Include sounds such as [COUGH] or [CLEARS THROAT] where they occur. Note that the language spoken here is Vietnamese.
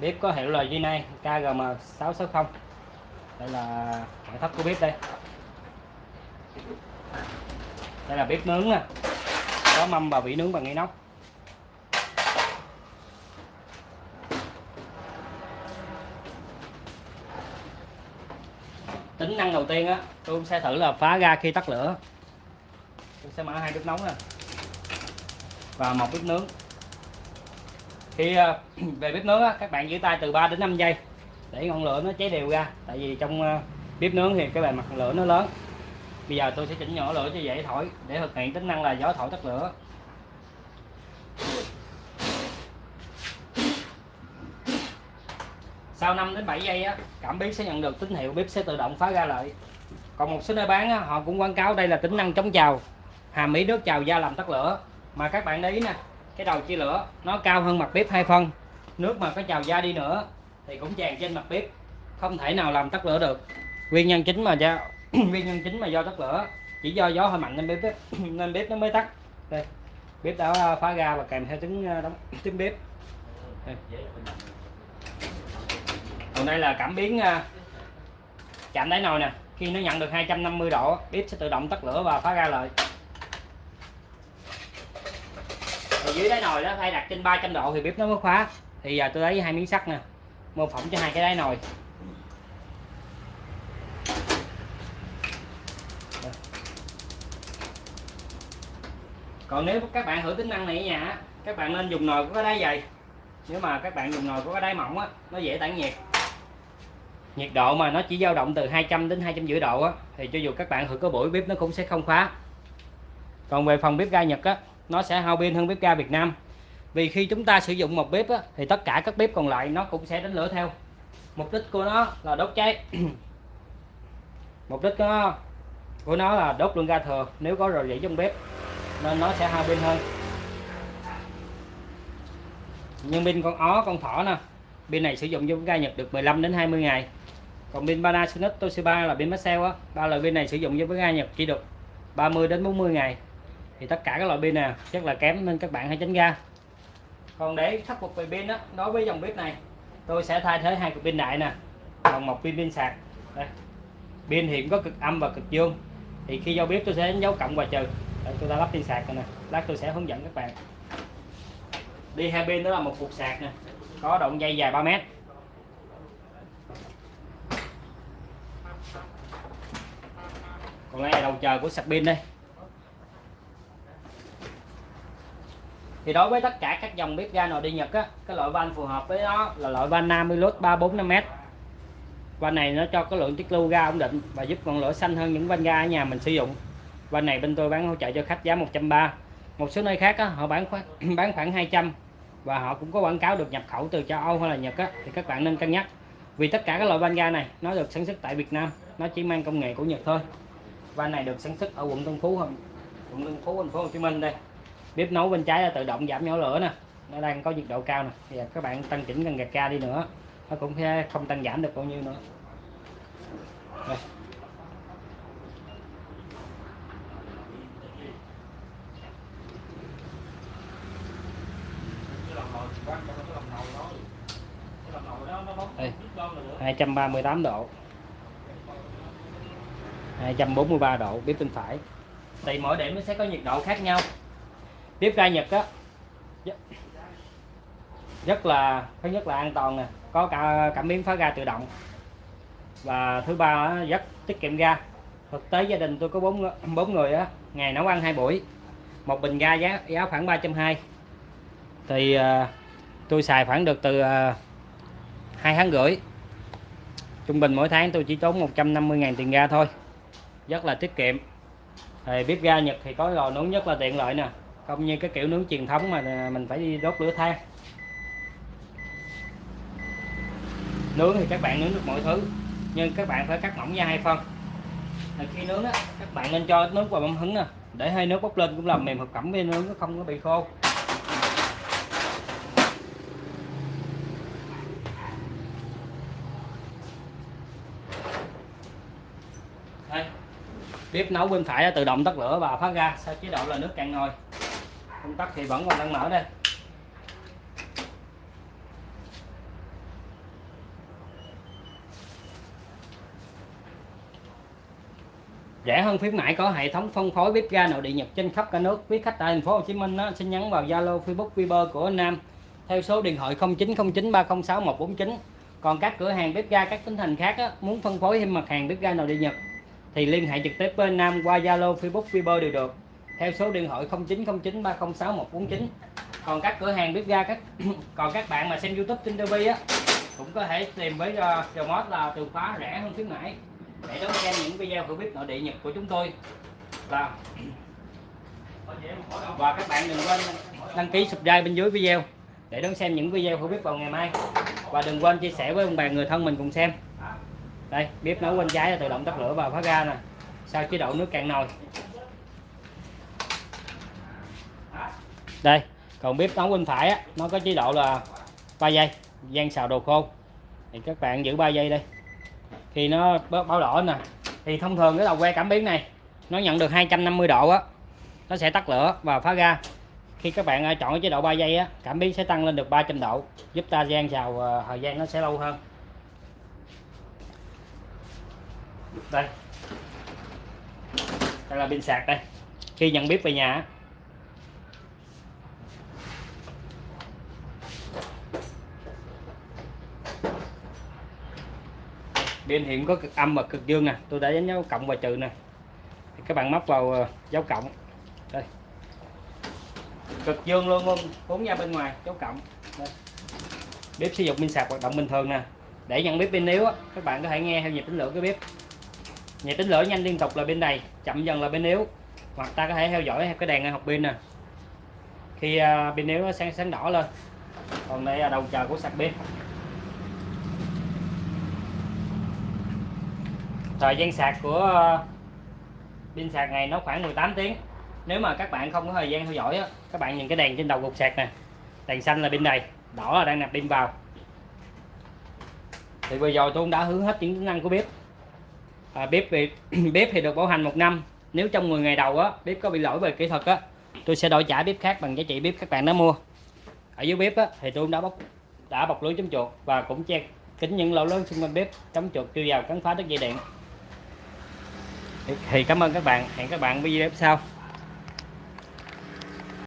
bếp có hiệu là G9 KGM660 đây là ngoại thất của bếp đây. Đây là bếp nướng nè. Có mâm và vỉ nướng bằng inox tính năng đầu tiên á, tôi sẽ thử là phá ra khi tắt lửa. Tôi sẽ mở hai bếp nóng nè. Và một bếp nướng khi à, [CLEARS THROAT] về bếp nướng các bạn giữ tay từ 3 đến 5 giây để ngọn lửa nó cháy đều ra. Tại vì trong à, bếp nướng thì cái bề mặt lửa nó lớn. Bây giờ tôi sẽ chỉnh nhỏ lửa cho dễ thổi để thực hiện tính năng là gió thổi tắt lửa. Sau 5 đến 7 giây á, cảm biến sẽ nhận được tín hiệu bếp sẽ tự động phá ra lại còn một số nơi bán á, họ cũng quảng cáo đây là tính năng chống trào hàm ý nước trào da làm tắt lửa. Mà các bạn để ý nè cái đầu chia lửa, nó cao hơn mặt bếp hai phân. Nước mà có trào ra đi nữa, thì cũng tràn trên mặt bếp. Không thể nào làm tắt lửa được. Nguyên nhân chính mà do, [CLEARS THROAT] nguyên nhân chính mà do tắt lửa, chỉ do gió hơi mạnh nên bếp [CLEARS THROAT] nên bếp nó mới tắt. Đây, bếp đã à, phá ra và kèm theo tiếng à, đóng, tiếng bếp. Đây. còn đây là cảm biến à, chạm đáy nồi nè. Khi nó nhận được 250 độ, bếp sẽ tự động tắt lửa và phá ra lại thì dưới đáy nồi đó, phải đặt trên 300 độ thì bếp nó mới khóa. Thì giờ tôi lấy hai miếng sắt nè, mô phỏng cho hai cái đáy nồi. Còn nếu các bạn thử tính năng này ở nhà các bạn nên dùng nồi có cái đáy dày. Nếu mà các bạn dùng nồi có cái đáy mỏng á, nó dễ tản nhiệt. Nhiệt độ mà nó chỉ dao động từ 200 đến 250 độ á, thì cho dù các bạn thử có buổi bếp nó cũng sẽ không khóa. Còn về phần bếp ga Nhật á nó sẽ hao pin hơn bếp ga Việt Nam. Vì khi chúng ta sử dụng một bếp á, thì tất cả các bếp còn lại nó cũng sẽ đánh lửa theo. Mục đích của nó là đốt cháy. [CLEARS THROAT] Mục đích của nó, của nó là đốt luôn ga thừa nếu có rò rỉ trong bếp nên nó sẽ hao pin hơn. Nhưng pin con ó con thỏ nè pin này sử dụng cho ga Nhật được 15 đến 20 ngày. Còn pin Panasonic Toshiba là pin Maxell á ba loại pin này sử dụng với ga Nhật chỉ được 30 đến 40 ngày thì tất cả các loại pin nào rất là kém nên các bạn hãy tránh ra. Còn để khắc phục về pin đó đối với dòng bếp này tôi sẽ thay thế hai cục pin đại nè còn một pin pin sạc. Đây. Pin hiện có cực âm và cực dương thì khi giao bếp tôi sẽ đánh dấu cộng và trừ. Đây, tôi đã lắp pin sạc rồi nè. Lát tôi sẽ hướng dẫn các bạn. Đi hai pin đó là một cục sạc nè có đoạn dây dài 3 mét. Còn đây là đầu chờ của sạc pin đây. Thì đối với tất cả các dòng bếp ga nồi đi Nhật á cái loại van phù hợp với nó là loại van Namilus 345m van này nó cho cái lượng tiết lưu ga ổn định và giúp ngọn lửa xanh hơn những van ga ở nhà mình sử dụng. Van này bên tôi bán hỗ trợ cho khách giá 130 một số nơi khác á, họ bán khoảng [CLEARS THROAT] bán khoảng 200 và họ cũng có quảng cáo được nhập khẩu từ châu Âu hay là Nhật á, thì các bạn nên cân nhắc. Vì tất cả các loại van ga này nó được sản xuất tại Việt Nam nó chỉ mang công nghệ của Nhật thôi. Van này được sản xuất ở quận Tân Phú quận Tân Phú thành phố Hồ Chí Minh đây bếp nấu bên trái là tự động giảm nhỏ lửa nè. Nó đang có nhiệt độ cao nè. Bây giờ các bạn tăng chỉnh cần gạt ca đi nữa. Nó cũng sẽ không tăng giảm được bao nhiêu nữa. Đây. Đây, 238 độ. 243 độ. Bếp bên phải. Thì mỗi điểm nó sẽ có nhiệt độ khác nhau bếp ga Nhật á rất là thứ nhất là an toàn nè có cả cảm biến phá ga tự động. Và thứ ba rất tiết kiệm ga. Thực tế gia đình tôi có bốn bốn người á ngày nấu ăn hai buổi một bình ga giá giá khoảng ba trăm hai. Thì à, tôi xài khoảng được từ uh, hai tháng rưỡi. Trung bình mỗi tháng tôi chỉ tốn 150.000 tiền ga thôi rất là tiết kiệm. Thì bếp ga Nhật thì có lò nướng rất là tiện lợi nè không, như cái kiểu nướng truyền thống mà mình phải đi đốt lửa than. Nướng thì các bạn nướng được mọi thứ, nhưng các bạn phải cắt mỏng ra hai phân. Thì khi nướng á, các bạn nên cho nước vào bấm hứng nè, để hơi nước bốc lên cũng làm mềm thực phẩm bên nướng, nó không có bị khô. Đây. bếp nấu bên phải tự động tắt lửa và phát ra, sau chế độ là nước cạn nồi công tắc thì vẫn còn đang mở đây rẻ hơn khuyến mãi có hệ thống phân phối bếp ga nội địa Nhật trên khắp cả nước. Quý khách tại thành phố Hồ Chí Minh đó, xin nhắn vào Zalo, Facebook, Viber của anh Nam theo số điện thoại 0909306149. Còn các cửa hàng bếp ga các tỉnh thành khác đó, muốn phân phối thêm mặt hàng bếp ga nội địa Nhật thì liên hệ trực tiếp với Nam qua Zalo, Facebook, Viber đều được theo số điện thoại 0909 306 149 còn các cửa hàng bếp ga các [CLEARS THROAT] còn các bạn mà xem YouTube trên TV á cũng có thể tìm với uh, là từ khóa rẻ hơn khuyến mãi. Để đón xem những video của bếp nội địa Nhật của chúng tôi. Là và các bạn đừng quên đăng ký subscribe bên dưới video để đón xem những video của bếp vào ngày mai. Và đừng quên chia sẻ với ông bà người thân mình cùng xem. Đây bếp nấu bên trái là tự động tắt lửa và phá ga nè. Sau chế độ nước cạn nồi. Đây, còn bếp nấu bên phải á, nó có chế độ là 3 giây, gian xào đồ khô. Thì các bạn giữ 3 giây đây. Khi nó báo đỏ nè, thì thông thường cái đầu que cảm biến này, nó nhận được 250 độ á, nó sẽ tắt lửa và phá ra khi các bạn à, chọn cái chế độ 3 giây á, cảm biến sẽ tăng lên được 300 độ, giúp ta gian xào à, thời gian nó sẽ lâu hơn. Đây. Đây là pin sạc đây. Khi nhận bếp về nhà pin hiện có cực âm và cực dương nè. Tôi đã đánh dấu cộng và trừ nè. Thì các bạn móc vào ờ, dấu cộng. Đây. Cực dương luôn luôn. Cuốn ra bên ngoài, dấu cộng. Đây. bếp sử dụng pin sạc hoạt động bình thường nè. Để nhận bếp pin yếu các bạn có thể nghe theo nhịp tính lửa cái bếp. Nhịp tính lửa nhanh liên tục là bên này, chậm dần là bên yếu. Hoặc ta có thể theo dõi theo cái đèn học pin nè. Khi à, pin yếu nó sáng sáng đỏ lên. Còn đây là đầu chờ của sạc pin thời gian sạc của ờ, pin sạc này nó khoảng 18 tiếng. Nếu mà các bạn không có thời gian theo dõi á, các bạn nhìn cái đèn trên đầu cục sạc nè. Đèn xanh là pin đầy đỏ là đang nạp pin vào. Thì bây giờ tôi đã hướng hết những tính năng của bếp. À, bếp thì [CLEARS THROAT] bếp thì được bảo hành một năm. Nếu trong 10 ngày đầu á bếp có bị lỗi về kỹ thuật á tôi sẽ đổi trả bếp khác bằng giá trị bếp các bạn đã mua. Ở dưới bếp á, thì tôi đã bóc đã bọc lưới chống chuột và cũng che kính những lỗ lớn xung quanh bếp chống chuột chui vào cắn phá đất dây điện thì cảm ơn các bạn. Hẹn các bạn video sau.